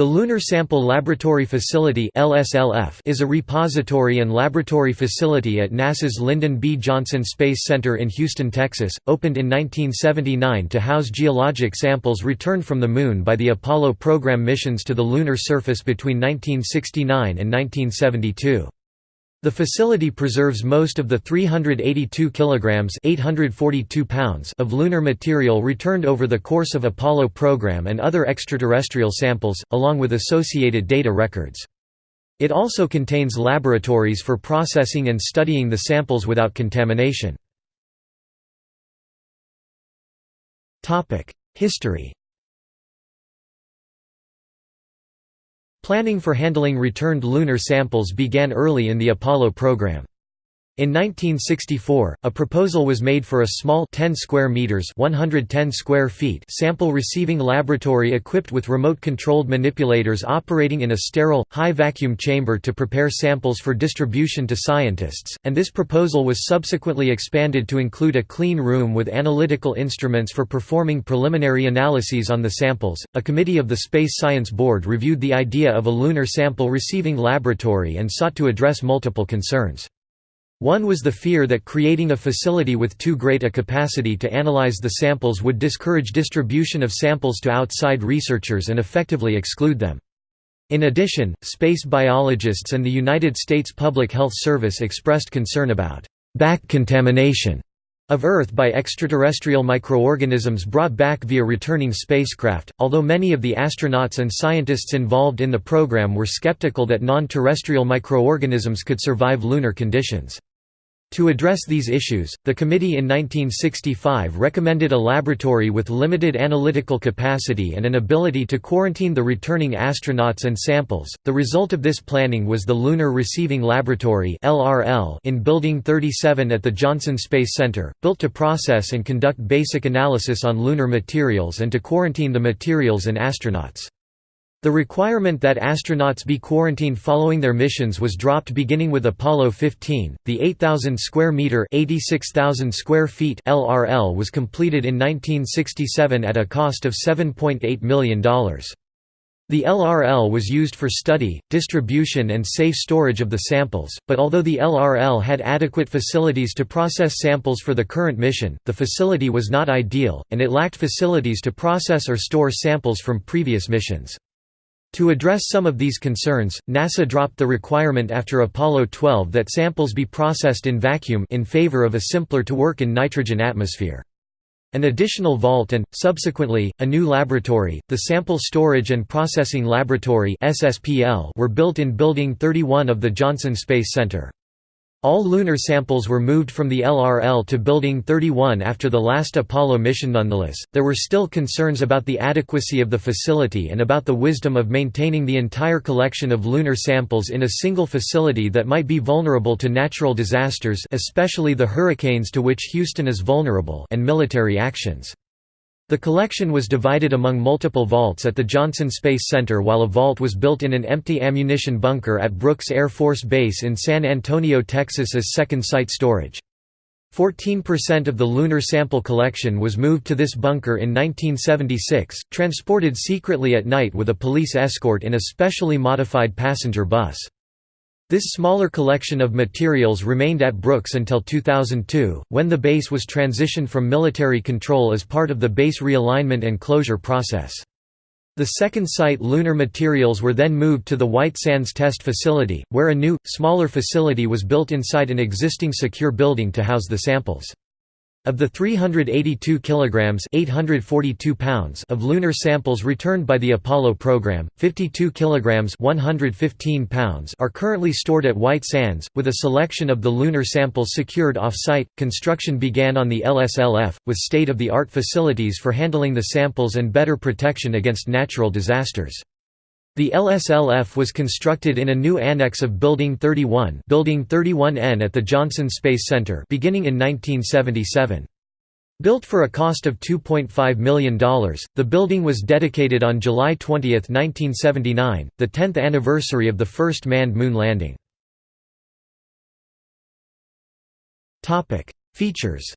The Lunar Sample Laboratory Facility is a repository and laboratory facility at NASA's Lyndon B. Johnson Space Center in Houston, Texas, opened in 1979 to house geologic samples returned from the Moon by the Apollo program missions to the lunar surface between 1969 and 1972. The facility preserves most of the 382 kilograms (842 pounds) of lunar material returned over the course of Apollo program and other extraterrestrial samples, along with associated data records. It also contains laboratories for processing and studying the samples without contamination. Topic: History Planning for handling returned lunar samples began early in the Apollo program. In 1964, a proposal was made for a small 10 square meters (110 square feet) sample receiving laboratory equipped with remote-controlled manipulators operating in a sterile, high-vacuum chamber to prepare samples for distribution to scientists, and this proposal was subsequently expanded to include a clean room with analytical instruments for performing preliminary analyses on the samples. A committee of the Space Science Board reviewed the idea of a lunar sample receiving laboratory and sought to address multiple concerns. One was the fear that creating a facility with too great a capacity to analyze the samples would discourage distribution of samples to outside researchers and effectively exclude them. In addition, space biologists and the United States Public Health Service expressed concern about back contamination of Earth by extraterrestrial microorganisms brought back via returning spacecraft, although many of the astronauts and scientists involved in the program were skeptical that non-terrestrial microorganisms could survive lunar conditions. To address these issues, the committee in 1965 recommended a laboratory with limited analytical capacity and an ability to quarantine the returning astronauts and samples. The result of this planning was the Lunar Receiving Laboratory (LRL) in Building 37 at the Johnson Space Center, built to process and conduct basic analysis on lunar materials and to quarantine the materials and astronauts. The requirement that astronauts be quarantined following their missions was dropped beginning with Apollo 15. The 8,000 square meter (86,000 square feet) LRL was completed in 1967 at a cost of $7.8 million. The LRL was used for study, distribution and safe storage of the samples, but although the LRL had adequate facilities to process samples for the current mission, the facility was not ideal, and it lacked facilities to process or store samples from previous missions. To address some of these concerns, NASA dropped the requirement after Apollo 12 that samples be processed in vacuum in favor of a simpler to work in nitrogen atmosphere. An additional vault and, subsequently, a new laboratory, the Sample Storage and Processing Laboratory were built in Building 31 of the Johnson Space Center. All lunar samples were moved from the LRL to Building 31 after the last Apollo mission. Nonetheless, there were still concerns about the adequacy of the facility and about the wisdom of maintaining the entire collection of lunar samples in a single facility that might be vulnerable to natural disasters, especially the hurricanes to which Houston is vulnerable, and military actions. The collection was divided among multiple vaults at the Johnson Space Center while a vault was built in an empty ammunition bunker at Brooks Air Force Base in San Antonio, Texas as second site storage. 14% of the lunar sample collection was moved to this bunker in 1976, transported secretly at night with a police escort in a specially modified passenger bus. This smaller collection of materials remained at Brooks until 2002, when the base was transitioned from military control as part of the base realignment and closure process. The second site lunar materials were then moved to the White Sands Test Facility, where a new, smaller facility was built inside an existing secure building to house the samples. Of the 382 kilograms (842 pounds) of lunar samples returned by the Apollo program, 52 kilograms (115 pounds) are currently stored at White Sands, with a selection of the lunar samples secured off-site. Construction began on the LSLF with state-of-the-art facilities for handling the samples and better protection against natural disasters. The LSLF was constructed in a new annex of Building 31 Building 31N at the Johnson Space Center beginning in 1977. Built for a cost of $2.5 million, the building was dedicated on July 20, 1979, the 10th anniversary of the first manned moon landing. Features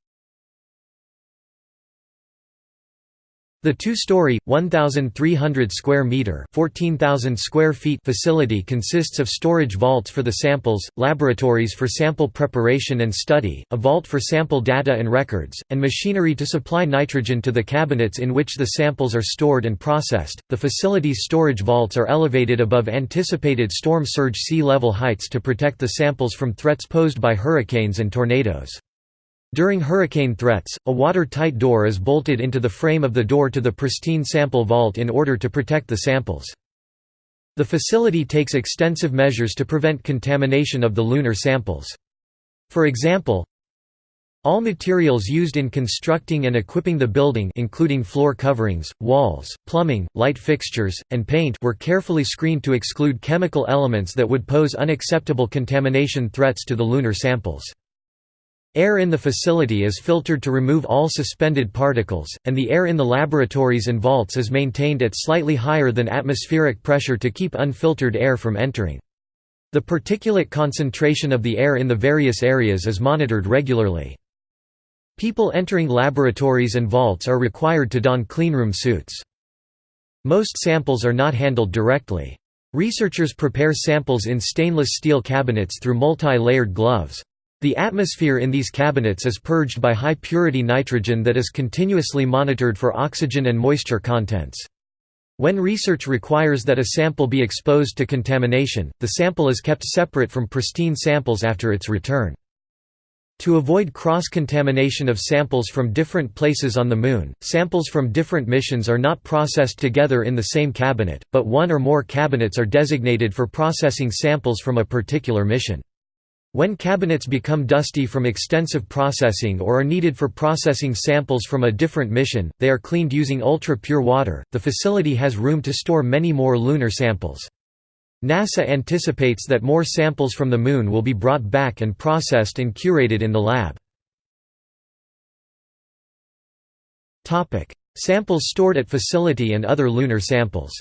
The two-story, 1,300 square meter (14,000 square feet) facility consists of storage vaults for the samples, laboratories for sample preparation and study, a vault for sample data and records, and machinery to supply nitrogen to the cabinets in which the samples are stored and processed. The facility's storage vaults are elevated above anticipated storm surge sea level heights to protect the samples from threats posed by hurricanes and tornadoes. During hurricane threats, a watertight door is bolted into the frame of the door to the pristine sample vault in order to protect the samples. The facility takes extensive measures to prevent contamination of the lunar samples. For example, all materials used in constructing and equipping the building including floor coverings, walls, plumbing, light fixtures, and paint were carefully screened to exclude chemical elements that would pose unacceptable contamination threats to the lunar samples. Air in the facility is filtered to remove all suspended particles, and the air in the laboratories and vaults is maintained at slightly higher than atmospheric pressure to keep unfiltered air from entering. The particulate concentration of the air in the various areas is monitored regularly. People entering laboratories and vaults are required to don cleanroom suits. Most samples are not handled directly. Researchers prepare samples in stainless steel cabinets through multi-layered gloves. The atmosphere in these cabinets is purged by high-purity nitrogen that is continuously monitored for oxygen and moisture contents. When research requires that a sample be exposed to contamination, the sample is kept separate from pristine samples after its return. To avoid cross-contamination of samples from different places on the Moon, samples from different missions are not processed together in the same cabinet, but one or more cabinets are designated for processing samples from a particular mission. When cabinets become dusty from extensive processing or are needed for processing samples from a different mission, they are cleaned using ultra-pure water. The facility has room to store many more lunar samples. NASA anticipates that more samples from the Moon will be brought back and processed and curated in the lab. Samples stored at facility and other lunar samples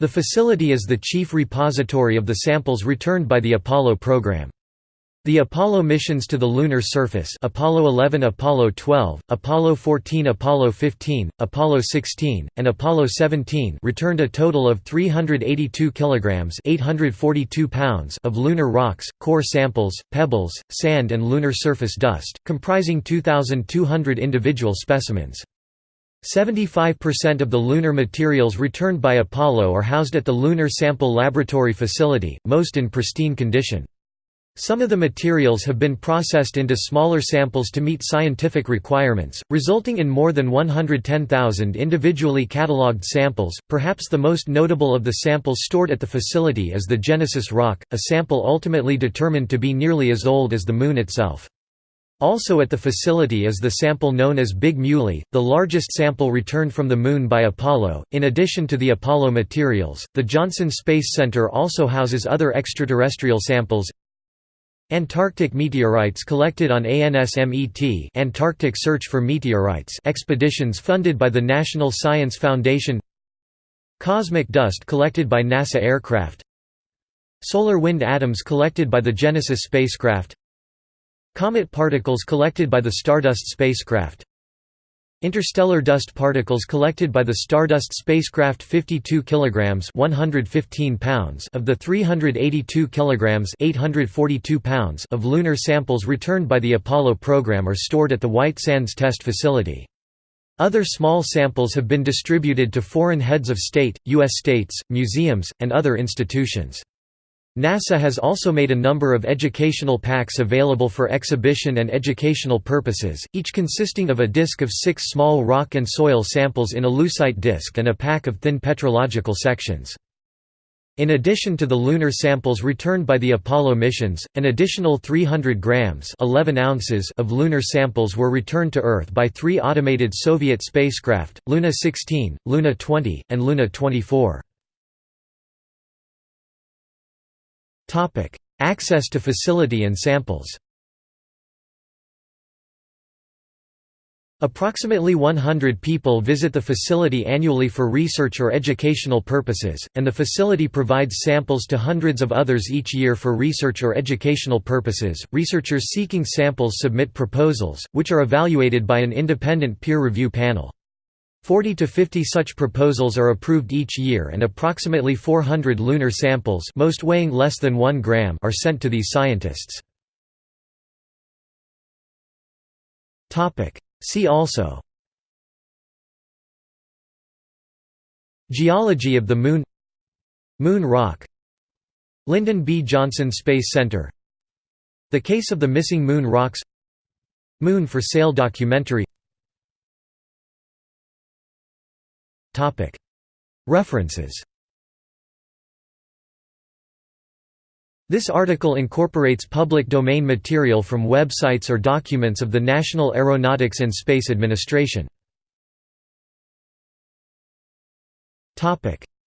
The facility is the chief repository of the samples returned by the Apollo program. The Apollo missions to the lunar surface Apollo 11 Apollo 12, Apollo 14 Apollo 15, Apollo 16, and Apollo 17 returned a total of 382 kilograms 842 pounds of lunar rocks, core samples, pebbles, sand and lunar surface dust, comprising 2,200 individual specimens. 75% of the lunar materials returned by Apollo are housed at the Lunar Sample Laboratory facility, most in pristine condition. Some of the materials have been processed into smaller samples to meet scientific requirements, resulting in more than 110,000 individually catalogued samples. Perhaps the most notable of the samples stored at the facility is the Genesis rock, a sample ultimately determined to be nearly as old as the Moon itself. Also at the facility is the sample known as Big Muley, the largest sample returned from the Moon by Apollo. In addition to the Apollo materials, the Johnson Space Center also houses other extraterrestrial samples. Antarctic meteorites collected on ANSMET Antarctic Search for Meteorites expeditions funded by the National Science Foundation Cosmic dust collected by NASA aircraft Solar wind atoms collected by the Genesis spacecraft Comet particles collected by the Stardust spacecraft Interstellar dust particles collected by the Stardust spacecraft 52 kilograms 115 pounds of the 382 kilograms 842 pounds of lunar samples returned by the Apollo program are stored at the White Sands Test Facility. Other small samples have been distributed to foreign heads of state, U.S. states, museums, and other institutions. NASA has also made a number of educational packs available for exhibition and educational purposes, each consisting of a disk of six small rock and soil samples in a lucite disk and a pack of thin petrological sections. In addition to the lunar samples returned by the Apollo missions, an additional 300 grams 11 ounces of lunar samples were returned to Earth by three automated Soviet spacecraft, Luna 16, Luna 20, and Luna 24. Access to facility and samples Approximately 100 people visit the facility annually for research or educational purposes, and the facility provides samples to hundreds of others each year for research or educational purposes. Researchers seeking samples submit proposals, which are evaluated by an independent peer review panel. 40 to 50 such proposals are approved each year and approximately 400 lunar samples most weighing less than 1 gram are sent to these scientists. See also. Geology of the Moon. Moon Rock. Lyndon B. Johnson Space Center. The Case of the Missing Moon Rocks. Moon for Sale documentary References This article incorporates public domain material from websites or documents of the National Aeronautics and Space Administration.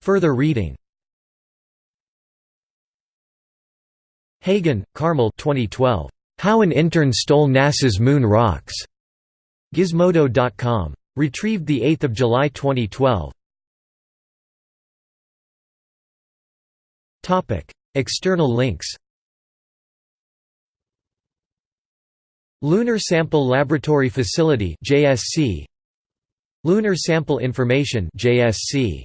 Further reading Hagen, Carmel 2012. How an Intern Stole NASA's Moon Rocks. Gizmodo.com. Retrieved 8 July 2012. External links. Lunar Sample Laboratory Facility JSC Lunar Sample Information JSC